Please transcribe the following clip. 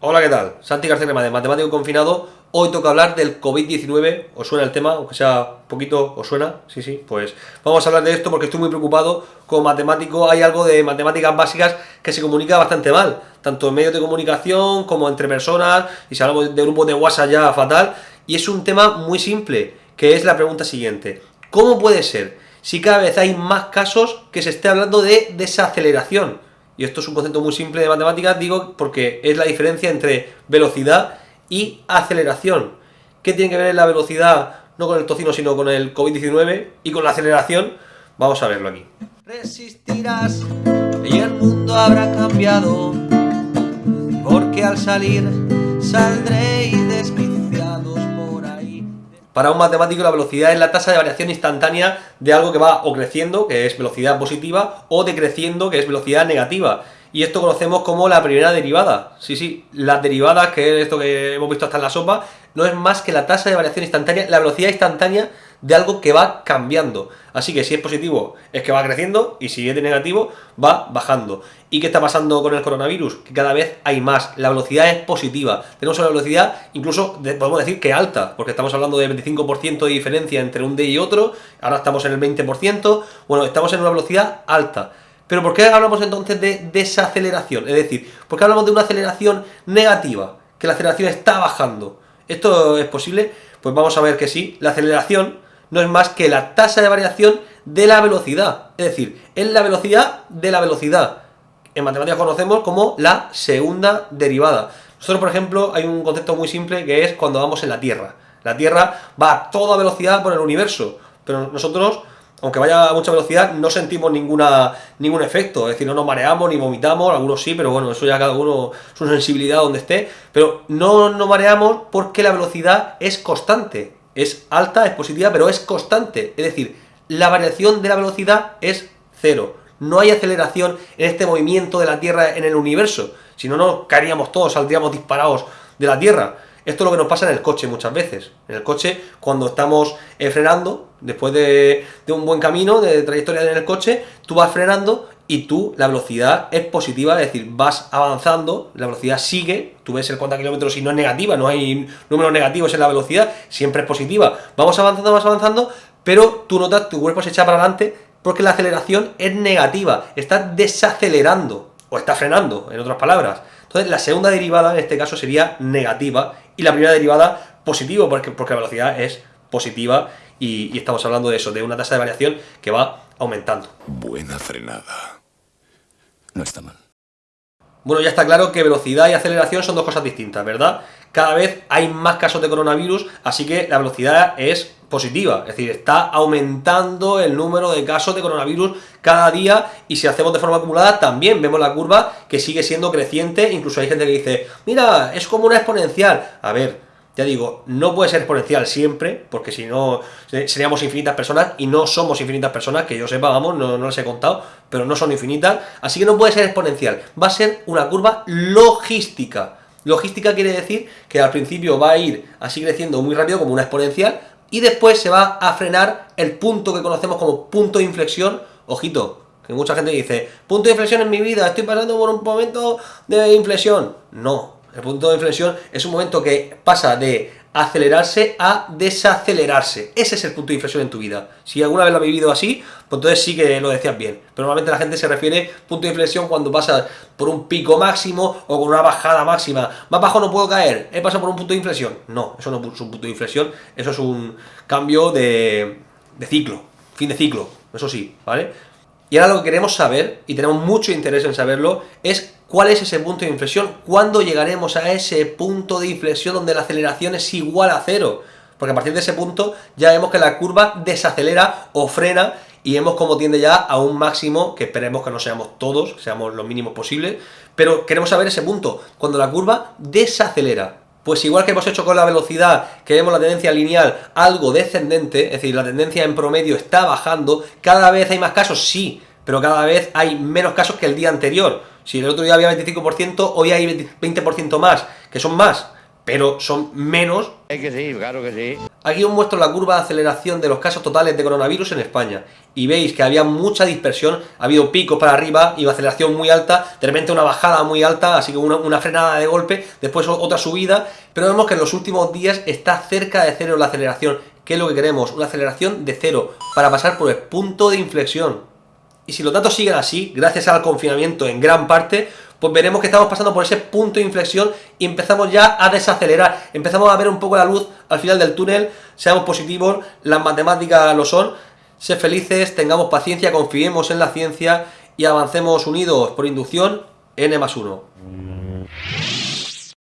Hola, ¿qué tal? Santi García de Matemático Confinado. Hoy toca hablar del COVID-19. ¿Os suena el tema? Aunque sea poquito, ¿os suena? Sí, sí, pues vamos a hablar de esto porque estoy muy preocupado. Como matemático hay algo de matemáticas básicas que se comunica bastante mal. Tanto en medios de comunicación como entre personas. Y si hablamos de grupos de WhatsApp ya fatal. Y es un tema muy simple, que es la pregunta siguiente. ¿Cómo puede ser si cada vez hay más casos que se esté hablando de desaceleración? Y esto es un concepto muy simple de matemáticas, digo porque es la diferencia entre velocidad y aceleración. ¿Qué tiene que ver la velocidad, no con el tocino, sino con el COVID-19 y con la aceleración? Vamos a verlo aquí. Resistirás y el mundo habrá cambiado, porque al salir saldréis. Para un matemático la velocidad es la tasa de variación instantánea de algo que va o creciendo, que es velocidad positiva, o decreciendo, que es velocidad negativa. Y esto conocemos como la primera derivada. Sí, sí, las derivadas, que es esto que hemos visto hasta en la sopa, no es más que la tasa de variación instantánea, la velocidad instantánea de algo que va cambiando. Así que si es positivo es que va creciendo y si es de negativo va bajando. ¿Y qué está pasando con el coronavirus? Que cada vez hay más, la velocidad es positiva. Tenemos una velocidad incluso, podemos decir que alta, porque estamos hablando de 25% de diferencia entre un día y otro, ahora estamos en el 20%, bueno, estamos en una velocidad alta. Pero ¿por qué hablamos entonces de desaceleración? Es decir, ¿por qué hablamos de una aceleración negativa? Que la aceleración está bajando. ¿Esto es posible? Pues vamos a ver que sí. La aceleración no es más que la tasa de variación de la velocidad. Es decir, es la velocidad de la velocidad. En matemáticas conocemos como la segunda derivada. Nosotros, por ejemplo, hay un concepto muy simple que es cuando vamos en la Tierra. La Tierra va a toda velocidad por el universo, pero nosotros, aunque vaya a mucha velocidad, no sentimos ninguna, ningún efecto, es decir, no nos mareamos ni vomitamos, algunos sí, pero bueno, eso ya cada uno su sensibilidad donde esté, pero no nos mareamos porque la velocidad es constante, es alta, es positiva, pero es constante. Es decir, la variación de la velocidad es cero. No hay aceleración en este movimiento de la Tierra en el universo. Si no, nos caeríamos todos, saldríamos disparados de la Tierra. Esto es lo que nos pasa en el coche muchas veces. En el coche, cuando estamos eh, frenando, después de, de, un buen camino, de trayectoria en el coche, tú vas frenando y tú, la velocidad es positiva, es decir, vas avanzando, la velocidad sigue, tú ves el 40 kilómetros y no es negativa, no hay números negativos en la velocidad, siempre es positiva. Vamos avanzando, vamos avanzando, pero tú notas, tu cuerpo se echa para adelante porque la aceleración es negativa, está desacelerando, o está frenando, en otras palabras. Entonces, la segunda derivada en este caso sería negativa, y la primera derivada positivo, porque, porque la velocidad es positiva, y estamos hablando de eso, de una tasa de variación que va aumentando. Buena frenada. No está mal. Bueno, ya está claro que velocidad y aceleración son dos cosas distintas, ¿verdad? Cada vez hay más casos de coronavirus, así que la velocidad es positiva, es decir, está aumentando el número de casos de coronavirus cada día y si hacemos de forma acumulada también vemos la curva que sigue siendo creciente, incluso hay gente que dice, mira, es como una exponencial. A ver, ya digo, no puede ser exponencial siempre, porque si no seríamos infinitas personas, y no somos infinitas personas, que yo sepa, vamos, no, no les he contado, pero no son infinitas, así que no puede ser exponencial, va a ser una curva logística. Logística quiere decir que al principio va a ir así creciendo muy rápido, como una exponencial, y después se va a frenar el punto que conocemos como punto de inflexión, ojito, que mucha gente dice, punto de inflexión en mi vida, estoy pasando por un momento de inflexión. No, el punto de inflexión es un momento que pasa de acelerarse a desacelerarse. Ese es el punto de inflexión en tu vida. Si alguna vez lo has vivido así, pues entonces sí que lo decías bien. Pero normalmente la gente se refiere punto de inflexión cuando pasas por un pico máximo o con una bajada máxima. Más bajo no puedo caer, he pasado por un punto de inflexión. No, eso no es un punto de inflexión, eso es un cambio de, de ciclo, fin de ciclo, eso sí, ¿vale? Y ahora lo que queremos saber, y tenemos mucho interés en saberlo, es cuál es ese punto de inflexión, cuándo llegaremos a ese punto de inflexión donde la aceleración es igual a cero. Porque a partir de ese punto ya vemos que la curva desacelera o frena y vemos cómo tiende ya a un máximo, que esperemos que no seamos todos, seamos lo mínimos posibles, pero queremos saber ese punto, cuando la curva desacelera. Pues igual que hemos hecho con la velocidad, que vemos la tendencia lineal algo descendente, es decir, la tendencia en promedio está bajando, cada vez hay más casos, sí, pero cada vez hay menos casos que el día anterior. Si el otro día había 25%, hoy hay 20% más, que son más, pero son menos. Es que sí, claro que sí. Aquí os muestro la curva de aceleración de los casos totales de coronavirus en España. Y veis que había mucha dispersión, ha habido picos para arriba y aceleración muy alta, de repente una bajada muy alta, así que una, una frenada de golpe, después otra subida, pero vemos que en los últimos días está cerca de cero la aceleración. ¿Qué es lo que queremos? Una aceleración de cero, para pasar por el punto de inflexión. Y si los datos siguen así, gracias al confinamiento en gran parte, pues veremos que estamos pasando por ese punto de inflexión y empezamos ya a desacelerar, empezamos a ver un poco la luz al final del túnel, seamos positivos, las matemáticas lo son, sé felices, tengamos paciencia, confiemos en la ciencia y avancemos unidos por inducción n más 1.